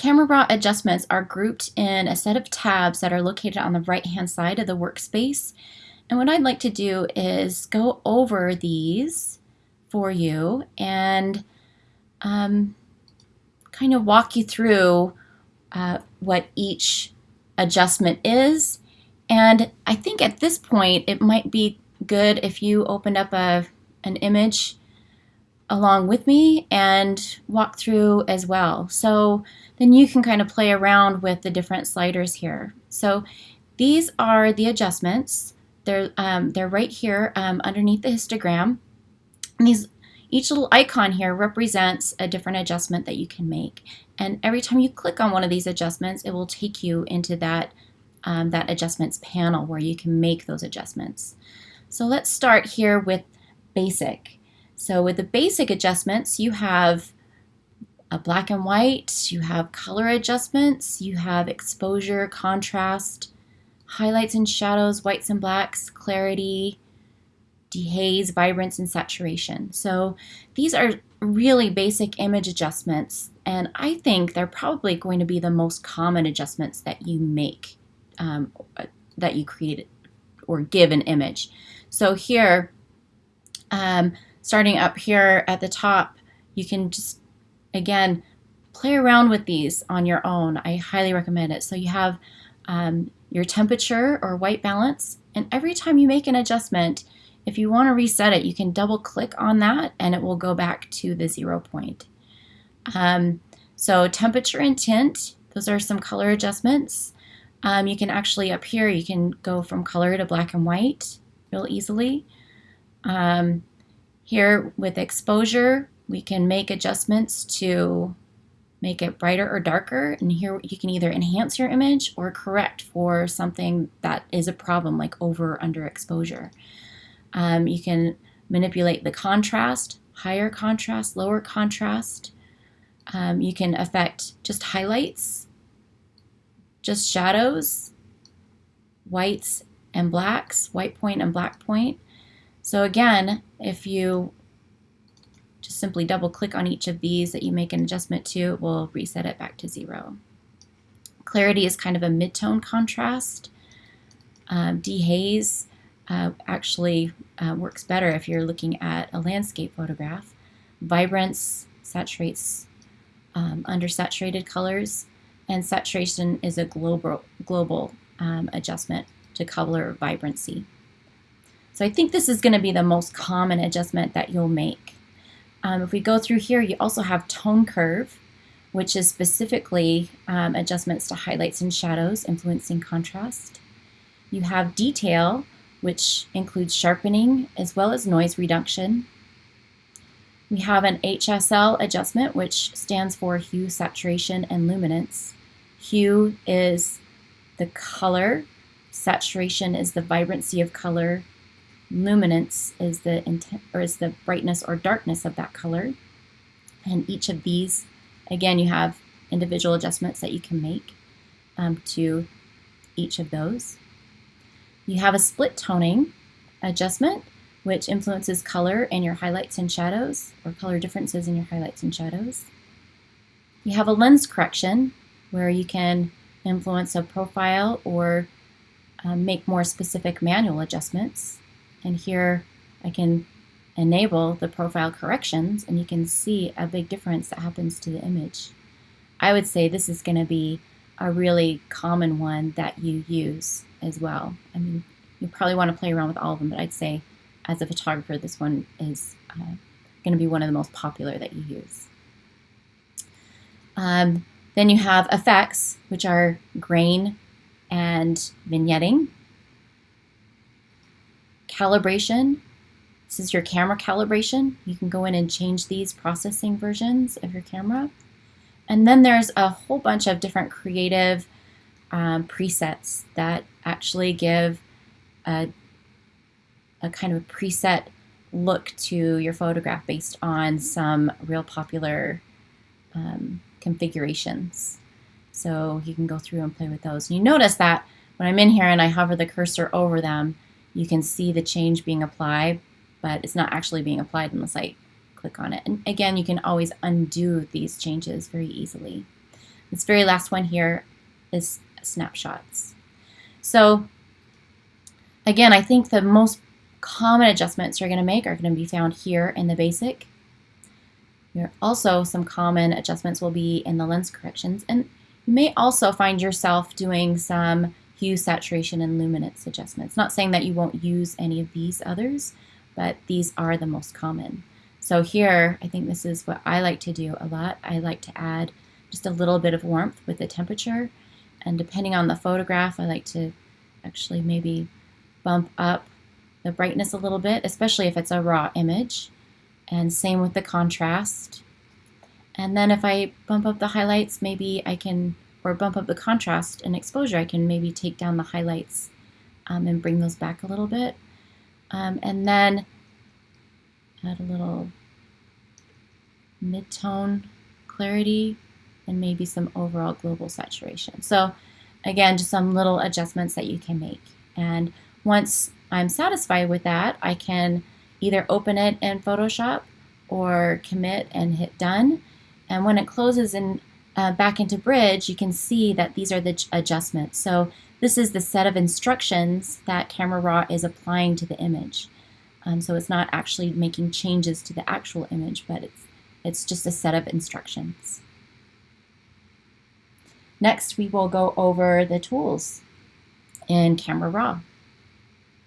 Camera Raw adjustments are grouped in a set of tabs that are located on the right-hand side of the workspace. And what I'd like to do is go over these for you and um, kind of walk you through uh, what each adjustment is. And I think at this point, it might be good if you opened up a, an image along with me and walk through as well. So then you can kind of play around with the different sliders here. So these are the adjustments. They're, um, they're right here um, underneath the histogram. And these, each little icon here represents a different adjustment that you can make. And every time you click on one of these adjustments, it will take you into that, um, that adjustments panel where you can make those adjustments. So let's start here with basic. So with the basic adjustments, you have a black and white, you have color adjustments, you have exposure, contrast, highlights and shadows, whites and blacks, clarity, dehaze, vibrance, and saturation. So these are really basic image adjustments, and I think they're probably going to be the most common adjustments that you make, um, that you create or give an image. So here, um, starting up here at the top, you can just, again, play around with these on your own. I highly recommend it. So you have um, your temperature or white balance, and every time you make an adjustment, if you want to reset it, you can double click on that and it will go back to the zero point. Um, so temperature and tint, those are some color adjustments. Um, you can actually, up here, you can go from color to black and white real easily. Um, here with exposure, we can make adjustments to make it brighter or darker. And here you can either enhance your image or correct for something that is a problem like over or under exposure. Um, you can manipulate the contrast, higher contrast, lower contrast. Um, you can affect just highlights, just shadows, whites and blacks, white point and black point. So again, if you just simply double click on each of these that you make an adjustment to, it will reset it back to zero. Clarity is kind of a mid-tone contrast. Um, dehaze uh, actually uh, works better if you're looking at a landscape photograph. Vibrance saturates um, undersaturated colors, and saturation is a global, global um, adjustment to color vibrancy. So I think this is going to be the most common adjustment that you'll make. Um, if we go through here, you also have tone curve, which is specifically um, adjustments to highlights and shadows, influencing contrast. You have detail, which includes sharpening as well as noise reduction. We have an HSL adjustment, which stands for hue, saturation, and luminance. Hue is the color, saturation is the vibrancy of color, luminance is the intent or is the brightness or darkness of that color. And each of these, again, you have individual adjustments that you can make um, to each of those. You have a split toning adjustment, which influences color in your highlights and shadows, or color differences in your highlights and shadows. You have a lens correction, where you can influence a profile or um, make more specific manual adjustments. And here I can enable the profile corrections and you can see a big difference that happens to the image. I would say this is going to be a really common one that you use as well. I mean, you probably want to play around with all of them, but I'd say as a photographer, this one is uh, going to be one of the most popular that you use. Um, then you have effects, which are grain and vignetting calibration. This is your camera calibration. You can go in and change these processing versions of your camera. And then there's a whole bunch of different creative um, presets that actually give a, a kind of a preset look to your photograph based on some real popular um, configurations. So you can go through and play with those. You notice that when I'm in here and I hover the cursor over them, you can see the change being applied, but it's not actually being applied unless I click on it. And again, you can always undo these changes very easily. This very last one here is snapshots. So again, I think the most common adjustments you're going to make are going to be found here in the basic. Also some common adjustments will be in the lens corrections and you may also find yourself doing some hue, saturation, and luminance adjustments. Not saying that you won't use any of these others, but these are the most common. So here, I think this is what I like to do a lot. I like to add just a little bit of warmth with the temperature. And depending on the photograph, I like to actually maybe bump up the brightness a little bit, especially if it's a raw image. And same with the contrast. And then if I bump up the highlights, maybe I can, or bump up the contrast and exposure, I can maybe take down the highlights um, and bring those back a little bit. Um, and then add a little mid-tone clarity and maybe some overall global saturation. So again, just some little adjustments that you can make. And once I'm satisfied with that, I can either open it in Photoshop or commit and hit done. And when it closes in uh, back into Bridge, you can see that these are the adjustments. So this is the set of instructions that Camera Raw is applying to the image. Um, so it's not actually making changes to the actual image, but it's, it's just a set of instructions. Next, we will go over the tools in Camera Raw.